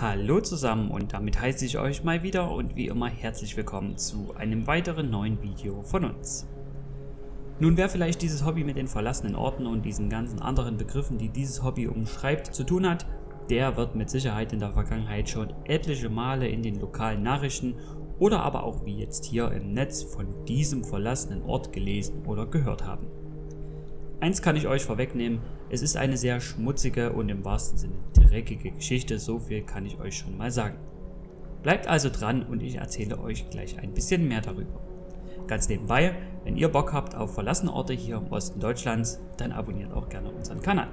Hallo zusammen und damit heiße ich euch mal wieder und wie immer herzlich willkommen zu einem weiteren neuen Video von uns. Nun wer vielleicht dieses Hobby mit den verlassenen Orten und diesen ganzen anderen Begriffen, die dieses Hobby umschreibt, zu tun hat, der wird mit Sicherheit in der Vergangenheit schon etliche Male in den lokalen Nachrichten oder aber auch wie jetzt hier im Netz von diesem verlassenen Ort gelesen oder gehört haben. Eins kann ich euch vorwegnehmen, es ist eine sehr schmutzige und im wahrsten Sinne dreckige Geschichte, so viel kann ich euch schon mal sagen. Bleibt also dran und ich erzähle euch gleich ein bisschen mehr darüber. Ganz nebenbei, wenn ihr Bock habt auf verlassene Orte hier im Osten Deutschlands, dann abonniert auch gerne unseren Kanal.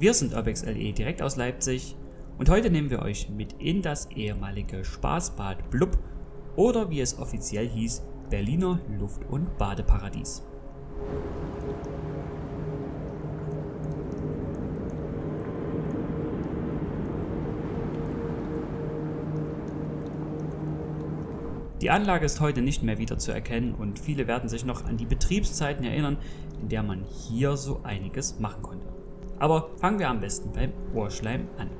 Wir sind UrbexLE direkt aus Leipzig und heute nehmen wir euch mit in das ehemalige Spaßbad Blub oder wie es offiziell hieß, Berliner Luft- und Badeparadies. Die Anlage ist heute nicht mehr wieder zu erkennen und viele werden sich noch an die Betriebszeiten erinnern, in der man hier so einiges machen konnte. Aber fangen wir am besten beim Ohrschleim an.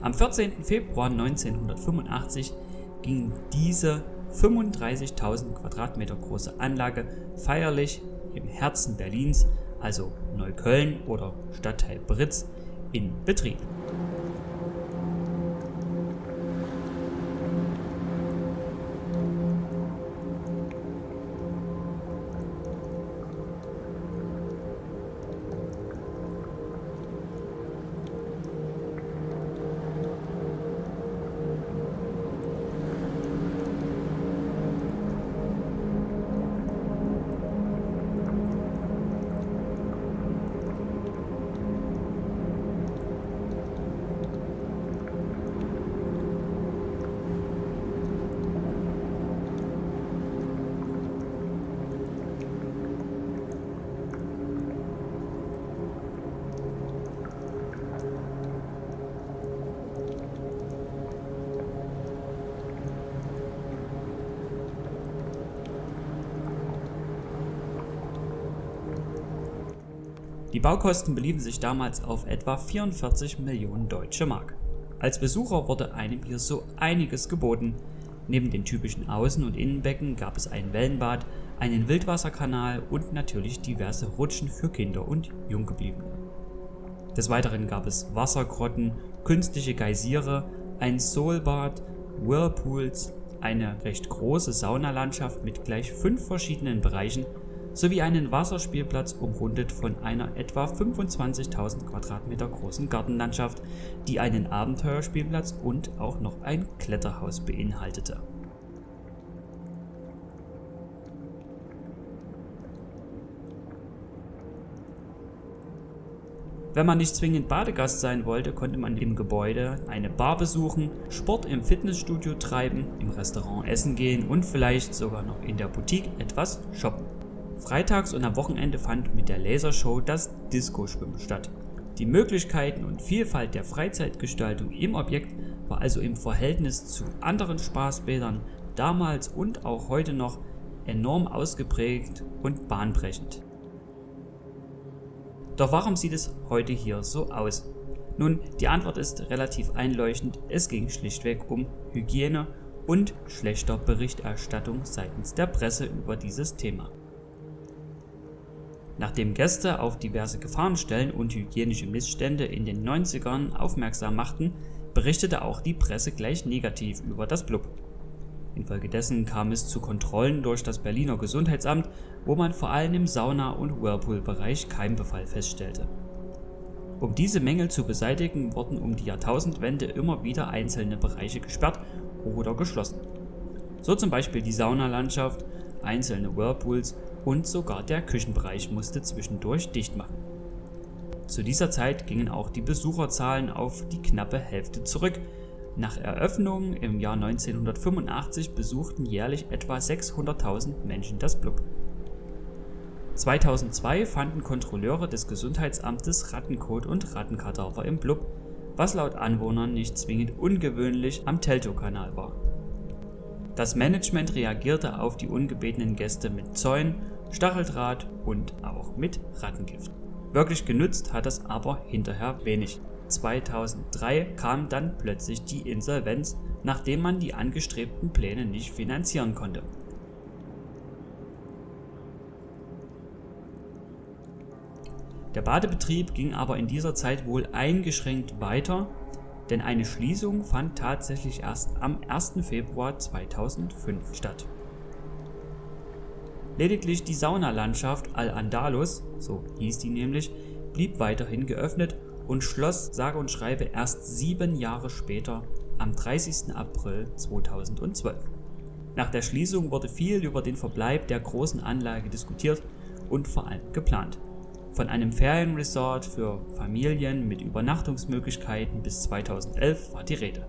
Am 14. Februar 1985 ging diese 35.000 Quadratmeter große Anlage feierlich im Herzen Berlins, also Neukölln oder Stadtteil Britz, in Betrieb. Die Baukosten beliefen sich damals auf etwa 44 Millionen Deutsche Mark. Als Besucher wurde einem hier so einiges geboten. Neben den typischen Außen- und Innenbecken gab es ein Wellenbad, einen Wildwasserkanal und natürlich diverse Rutschen für Kinder und Junggebliebene. Des Weiteren gab es Wassergrotten, künstliche Geysire, ein Soulbad, Whirlpools, eine recht große Saunalandschaft mit gleich fünf verschiedenen Bereichen sowie einen Wasserspielplatz umrundet von einer etwa 25.000 Quadratmeter großen Gartenlandschaft, die einen Abenteuerspielplatz und auch noch ein Kletterhaus beinhaltete. Wenn man nicht zwingend Badegast sein wollte, konnte man im Gebäude eine Bar besuchen, Sport im Fitnessstudio treiben, im Restaurant essen gehen und vielleicht sogar noch in der Boutique etwas shoppen. Freitags und am Wochenende fand mit der Lasershow das Disco-Schwimmen statt. Die Möglichkeiten und Vielfalt der Freizeitgestaltung im Objekt war also im Verhältnis zu anderen Spaßbädern damals und auch heute noch enorm ausgeprägt und bahnbrechend. Doch warum sieht es heute hier so aus? Nun, die Antwort ist relativ einleuchtend, es ging schlichtweg um Hygiene und schlechter Berichterstattung seitens der Presse über dieses Thema. Nachdem Gäste auf diverse Gefahrenstellen und hygienische Missstände in den 90ern aufmerksam machten, berichtete auch die Presse gleich negativ über das Blub. Infolgedessen kam es zu Kontrollen durch das Berliner Gesundheitsamt, wo man vor allem im Sauna- und Whirlpool-Bereich Keimbefall feststellte. Um diese Mängel zu beseitigen, wurden um die Jahrtausendwende immer wieder einzelne Bereiche gesperrt oder geschlossen. So zum Beispiel die Saunalandschaft, einzelne Whirlpools und sogar der Küchenbereich musste zwischendurch dicht machen. Zu dieser Zeit gingen auch die Besucherzahlen auf die knappe Hälfte zurück. Nach Eröffnung im Jahr 1985 besuchten jährlich etwa 600.000 Menschen das Blub. 2002 fanden Kontrolleure des Gesundheitsamtes Rattenkot und Rattenkadaver im Blub, was laut Anwohnern nicht zwingend ungewöhnlich am Teltow-Kanal war. Das Management reagierte auf die ungebetenen Gäste mit Zäunen, Stacheldraht und auch mit Rattengift. Wirklich genutzt hat das aber hinterher wenig. 2003 kam dann plötzlich die Insolvenz, nachdem man die angestrebten Pläne nicht finanzieren konnte. Der Badebetrieb ging aber in dieser Zeit wohl eingeschränkt weiter, denn eine Schließung fand tatsächlich erst am 1. Februar 2005 statt. Lediglich die Saunalandschaft Al-Andalus, so hieß die nämlich, blieb weiterhin geöffnet und schloss sage und schreibe erst sieben Jahre später am 30. April 2012. Nach der Schließung wurde viel über den Verbleib der großen Anlage diskutiert und vor allem geplant. Von einem Ferienresort für Familien mit Übernachtungsmöglichkeiten bis 2011 war die Rede.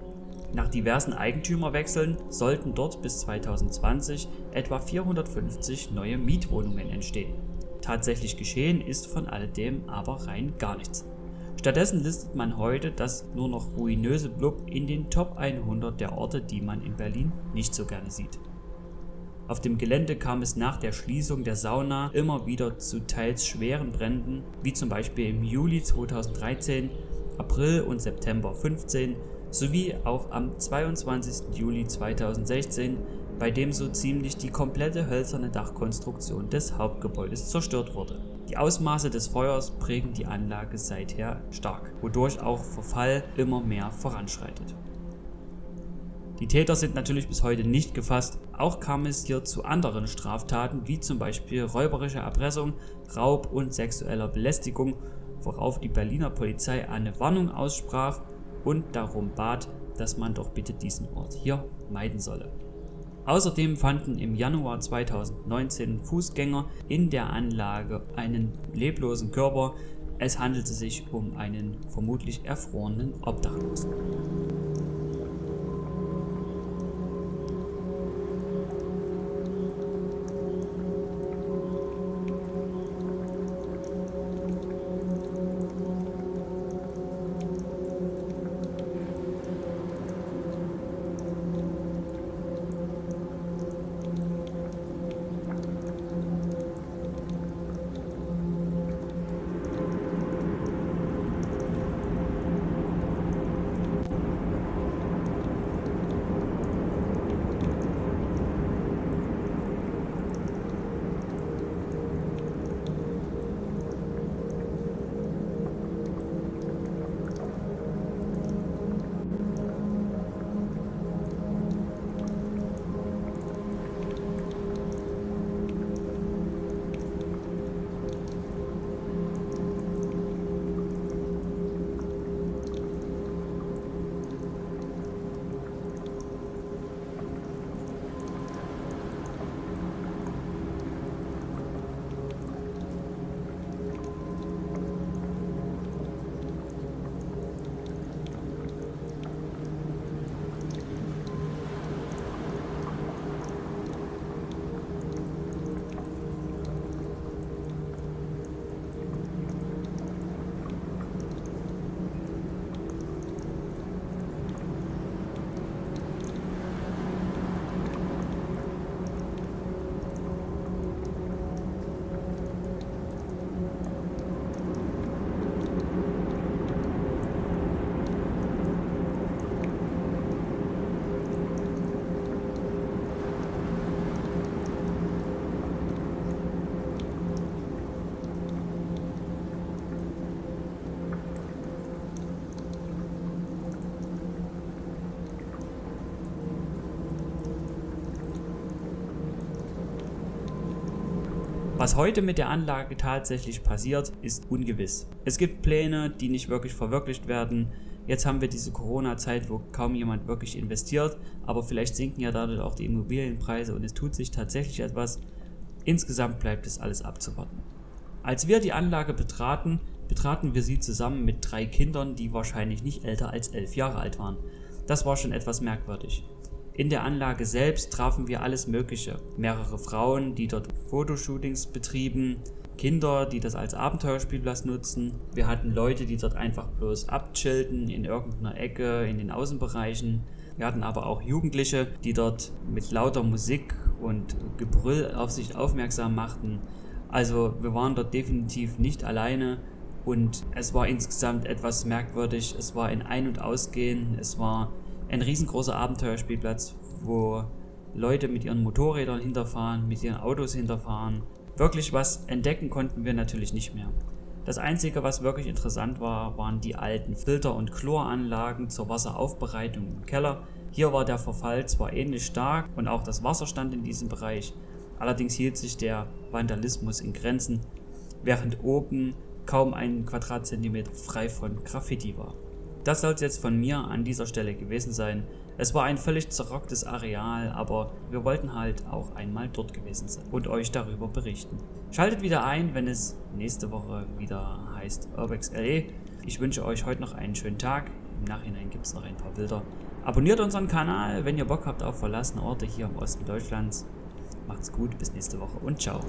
Nach diversen Eigentümerwechseln sollten dort bis 2020 etwa 450 neue Mietwohnungen entstehen. Tatsächlich geschehen ist von alledem aber rein gar nichts. Stattdessen listet man heute das nur noch ruinöse Blub in den Top 100 der Orte, die man in Berlin nicht so gerne sieht. Auf dem Gelände kam es nach der Schließung der Sauna immer wieder zu teils schweren Bränden, wie zum Beispiel im Juli 2013, April und September 15 sowie auch am 22. Juli 2016, bei dem so ziemlich die komplette hölzerne Dachkonstruktion des Hauptgebäudes zerstört wurde. Die Ausmaße des Feuers prägen die Anlage seither stark, wodurch auch Verfall immer mehr voranschreitet. Die Täter sind natürlich bis heute nicht gefasst, auch kam es hier zu anderen Straftaten wie zum Beispiel räuberische Erpressung, Raub und sexueller Belästigung, worauf die Berliner Polizei eine Warnung aussprach und darum bat, dass man doch bitte diesen Ort hier meiden solle. Außerdem fanden im Januar 2019 Fußgänger in der Anlage einen leblosen Körper. Es handelte sich um einen vermutlich erfrorenen Obdachlosen. Was heute mit der Anlage tatsächlich passiert, ist ungewiss. Es gibt Pläne, die nicht wirklich verwirklicht werden. Jetzt haben wir diese Corona-Zeit, wo kaum jemand wirklich investiert, aber vielleicht sinken ja dadurch auch die Immobilienpreise und es tut sich tatsächlich etwas. Insgesamt bleibt es alles abzuwarten. Als wir die Anlage betraten, betraten wir sie zusammen mit drei Kindern, die wahrscheinlich nicht älter als elf Jahre alt waren. Das war schon etwas merkwürdig. In der Anlage selbst trafen wir alles Mögliche. Mehrere Frauen, die dort Fotoshootings betrieben, Kinder, die das als Abenteuerspielplatz nutzen. Wir hatten Leute, die dort einfach bloß abchillten in irgendeiner Ecke in den Außenbereichen. Wir hatten aber auch Jugendliche, die dort mit lauter Musik und Gebrüll auf sich aufmerksam machten. Also wir waren dort definitiv nicht alleine und es war insgesamt etwas merkwürdig. Es war ein Ein- und Ausgehen, es war ein riesengroßer Abenteuerspielplatz, wo Leute mit ihren Motorrädern hinterfahren, mit ihren Autos hinterfahren. Wirklich was entdecken konnten wir natürlich nicht mehr. Das Einzige, was wirklich interessant war, waren die alten Filter- und Chloranlagen zur Wasseraufbereitung im Keller. Hier war der Verfall zwar ähnlich stark und auch das Wasser stand in diesem Bereich, allerdings hielt sich der Vandalismus in Grenzen, während oben kaum ein Quadratzentimeter frei von Graffiti war. Das soll es jetzt von mir an dieser Stelle gewesen sein. Es war ein völlig zerrocktes Areal, aber wir wollten halt auch einmal dort gewesen sein und euch darüber berichten. Schaltet wieder ein, wenn es nächste Woche wieder heißt Urbex LE. Ich wünsche euch heute noch einen schönen Tag. Im Nachhinein gibt es noch ein paar Bilder. Abonniert unseren Kanal, wenn ihr Bock habt auf verlassene Orte hier im Osten Deutschlands. Macht's gut, bis nächste Woche und ciao.